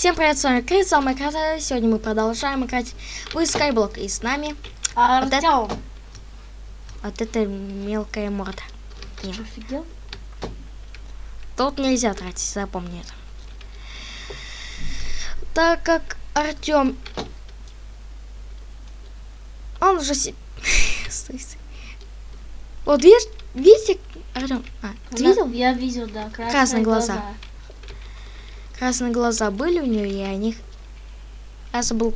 Всем привет, с вами Крис, самый красавый. Сегодня мы продолжаем играть в Skyblock. И с нами А, Вот это- Артём, вот эта мелкая морда. что, офигел? Тут нельзя тратить, запомни это. Так как Артем... Он уже... Вот видишь, видите, Артем, а, ты видел? Я видел, да, красные, Красные глаза. Красные глаза были у нее, и они... Я забыл...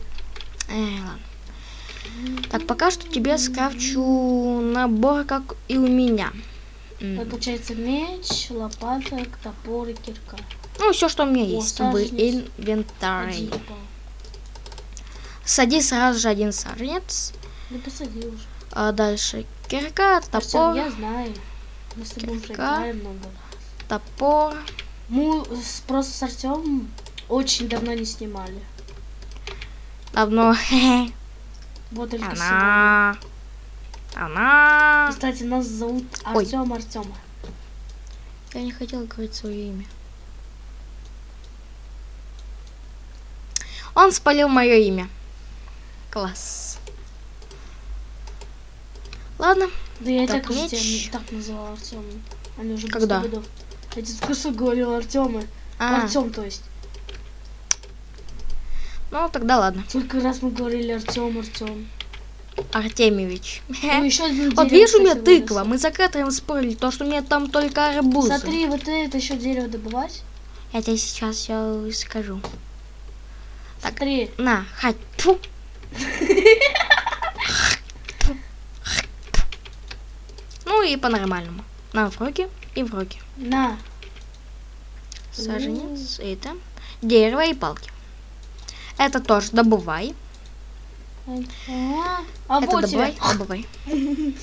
Эй, ладно. Так, пока что тебе скрафчу набор, как и у меня. Это получается меч, лопата, топор и кирка. Ну, все, что у меня О, есть. Один упал. Сади сразу же один саженец. Да посади уже. А дальше кирка, топор, я знаю. Мы с тобой уже Кирка. играем много. топор. Мы просто с Артемом очень давно не снимали. Давно. Вот только сегодня. Она. Она. Кстати, нас зовут. Артем Артема. Я не хотела говорить свое имя. Он спалил мое имя. Класс. Ладно, Да я Так, уже меч. тебя так называл Артем. Они уже Когда? годов. Я тебе что говорил Артема. а, Артем, то есть. ну тогда ладно. Сколько раз мы говорили Артем, Артем. Артемьевич. Ну, еще один Вот видишь, у меня тыква. вырос. Мы за Кэтрин спорили, то, что у меня там только арбузы. Смотри, вот это еще дерево добывать. Я тебе сейчас все скажу. Так. Смотри, На, хать. Тьфу. Ну и по-нормальному. На в руки и в руки. на. Саженец, это. Дерево и палки. Это тоже добывай. А, а это добывай, тебе. добывай.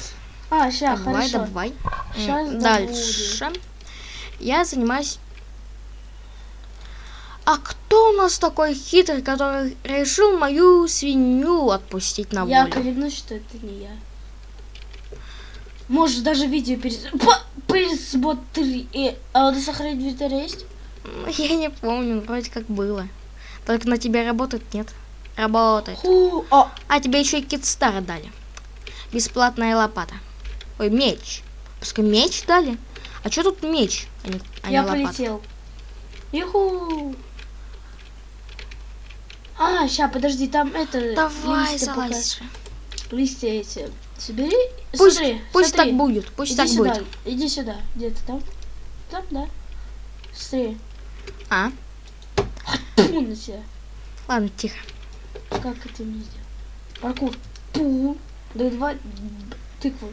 А, ща, Добывай, хорошо. добывай. Щас Дальше. Я занимаюсь... А кто у нас такой хитрый, который решил мою свинью отпустить на Я волю? клянусь, что это не я. Можешь даже видео перес... По- Пересмотри. Э, А вот сохранить в инвентаре есть? Я не помню, вроде как было. Только на тебя работает, нет? Работает. Ху, а, А тебе еще и китстар дали. Бесплатная лопата. Ой, меч. Пускай меч дали. А что тут меч, а не, а не я лопата? полетел. Юху. А, ща, подожди, там это... Давай, пока- залазь. же. Листья эти. Собери. Пусть, Смотри, пусть смотри. так будет, пусть Иди так сюда, будет. иди сюда. Где ты там? Там, да. Смотри. А, Пу на тебя. ладно, тихо. Как это мне сделать? Паркур. Пу. Да два тыквы.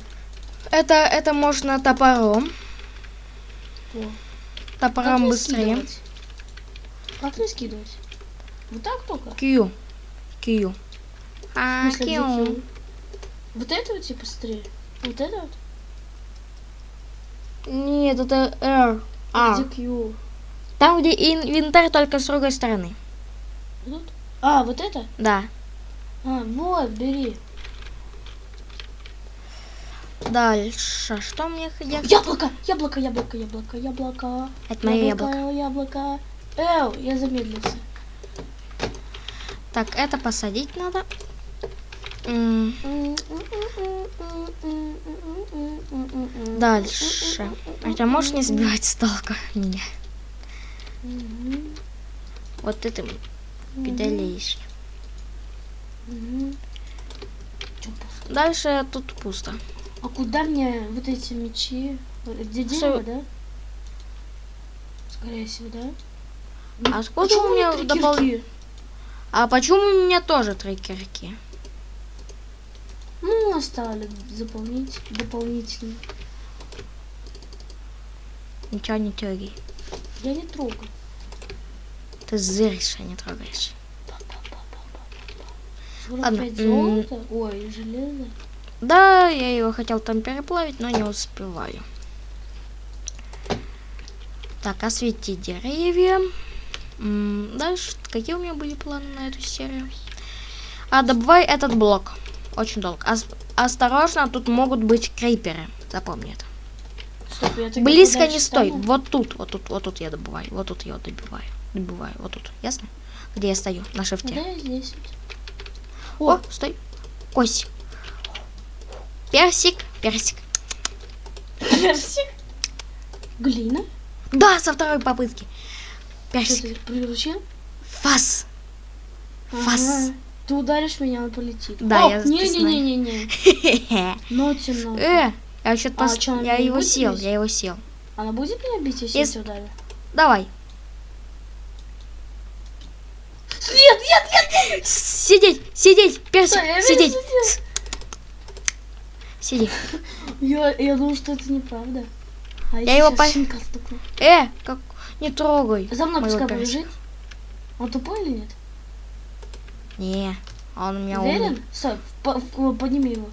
Это, это можно топором. О. Топором Как быстрее. скидывать? Как не скидывать? Вот так только? Q. В А. Q? Вот это вот типа смотри. Вот это вот? Нет, это R. А. А. Где Q? Там, где инвентарь, только с другой стороны. Вот? А, вот это? Да. А, вот, бери. Дальше. Что мне х- я... Яблоко! Яблоко, яблоко, яблоко, яблоко. Это мое яблоко. яблоко. Эу, я замедлился. Так, это посадить надо. Дальше. Это можешь не сбивать с толку меня? Вот ты. Чё пусто? Дальше тут пусто. А куда мне вот эти мечи? Где дерево, да? Скорее всего, да? А откуда у меня кирки? А почему у меня тоже три кирки? Ну, оставили заполнить дополнительно. Ничего не трогай. Я не трогаю. Ты зыришь, а не трогаешь. 45 Ладно, м. золота? Ой, железо. Да, я его хотел там переплавить, но не успеваю. Так, освети деревья. Дальше, какие у меня были планы на эту серию? А, добывай этот блок. Очень долго. Ос- осторожно, тут могут быть криперы. Запомни это. Стоп, я Близко не стой. стану? Вот тут, вот тут, вот тут я добываю. Вот тут я добиваю. Добиваю, вот тут. Ясно? Где я стою? На Да шифте. я здесь. вот. О, стой. Кость. Персик. Персик. Персик. Глина. Да, со второй попытки. Что Персик. ты приручил? Фас. Фас. Ага. Ты ударишь меня, он полетит. Да, О, я не, не, не, не, не. Ноти, ноти. Э, я что-то А пос... чё, она Я его сел, бить? я его сел. Она будет меня бить, если Ес- я ударю? Давай. Нет, нет, нет! Сидеть, сидеть, персик, Стой, сидеть. Сиди. Я, я думал, что это неправда. А Я его по-. Э, как... Не трогай. За мной пускай побежит. Он тупой или нет? Не, он у меня умный. Уверен? Стой, по- подними его.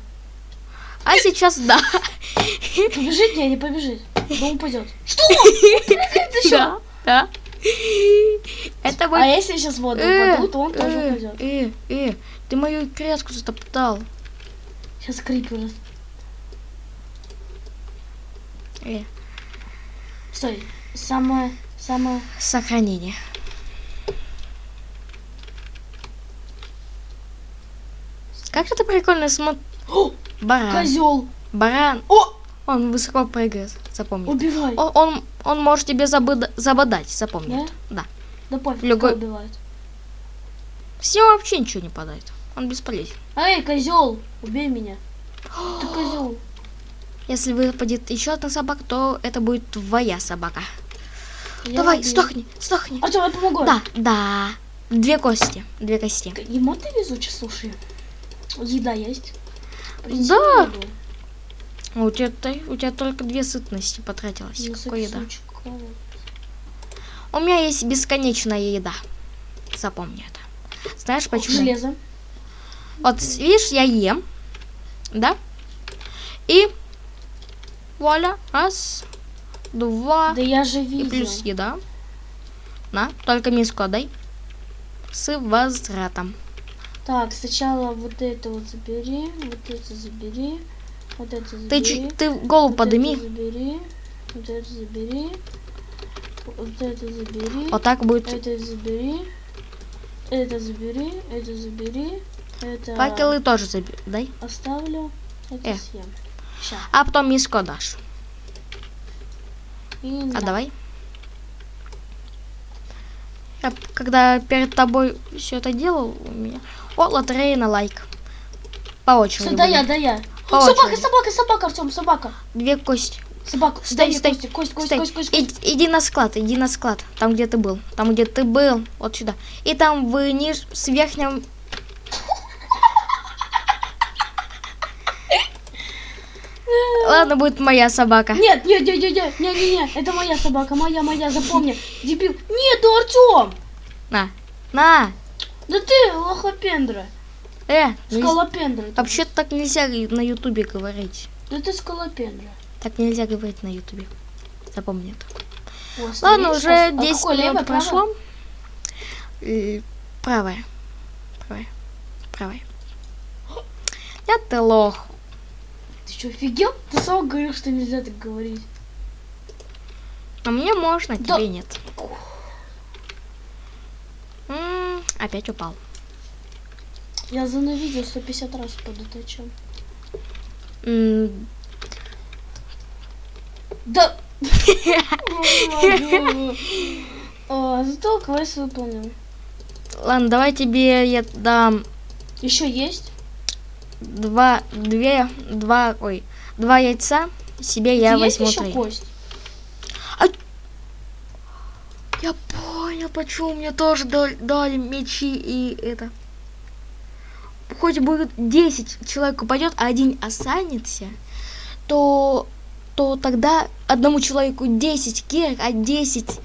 А сейчас да. Побежит? Не, не побежит. Он упадет. Что? Да, да. Это А будет... если сейчас воду Э, упаду, то он тоже э, упадет. э, э, ты мою креску затоптал. Сейчас крипер. Э, Стой. Самое, самое... сохранение. Как это прикольно смотреть. О, Баран. козел. Баран. О, Он высоко прыгает, запомни. убивай. Он, он, он может тебе забыда- забодать, запомни. Да? Да. Да пофиг, Любой- убивает. С него вообще ничего не падает. Он бесполезен. Эй, козел, убей меня. Ты козел. Если выпадет еще одна собака, то это будет твоя собака. Я Давай, убил. сдохни, сдохни. Артем, я помогу. Да, да. Две кости. Две кости. Ему ты везучий, слушай. Еда есть? Да. еду. А У тебя, у тебя только две сытности потратилось. Какой еда? У меня есть бесконечная еда. Запомни это. Знаешь почему? Железо. Вот видишь, я ем, да? И вуаля, раз, два, Да я же и видел. плюс еда. На, только миску отдай. С возвратом. Так, сначала вот это вот забери, вот это забери, вот это забери. Ты, чуть, ты голову вот подыми. это забери, вот это забери, вот это забери, Вот так будет. это забери, это забери, это забери, это Факелы тоже забери. Дай. оставлю, это Э. съем. Ща. А потом миску дашь. И А да. давай. Я, когда перед тобой все это делал, у меня... О, лотерея на лайк. По очереди. Всё, да я, да я. По собака, очереди. собака, собака, Артем, собака. Две кости. Собака, Стой, стой, кость, кость, Стой. кость, кость, Ид- иди на склад, иди на склад. Там, где ты был. Там, где ты был. Вот сюда. И там в ниж... с верхнем... Ладно, будет моя собака. Нет, нет, нет, нет, нет, нет, нет, это моя собака, моя, моя, запомни. Дебил. Нет, Артем! На. На. Да ты лохопендра. Э, не- Скалопендра. ты. вообще так нельзя на ютубе говорить. Да ты скалопендра. Так нельзя говорить на ютубе. Запомни это. О, Ладно, уже а 10 какое, левое, минут правое? прошло. Э, Правая. Правая. Правая. Я ты лох. Ты что, офигел? Ты сам говорил, что нельзя так говорить. А мне можно, Да. тебе нет. М, опять упал. Я за на видео 150 раз упаду, ты о чем? М, Да. Зато квест выполнил. Ладно, давай тебе я дам Еще есть? два, две, два, ой, два яйца. Себе я возьму три. кость? помню, почему мне тоже дали мечи и это. Хоть будет 10 человек упадет, а один останется, то, то тогда одному человеку 10 кирок, а 10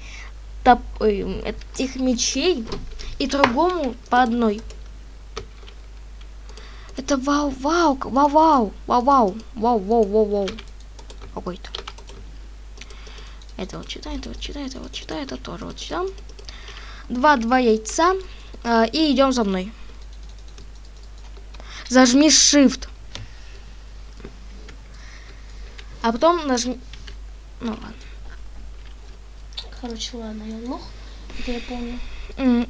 топ, э, этих мечей, и другому по одной. Это вау, вау, вау, вау, вау, вау, вау, вау, вау, вау. Какой-то. Это вот читай, это вот читай, это вот читай, это тоже вот читаем. 2-2 яйца. Э, и идем за мной. Зажми Shift. А потом нажми... Ну ладно. Короче, ладно, я лох. Это я помню. Mm.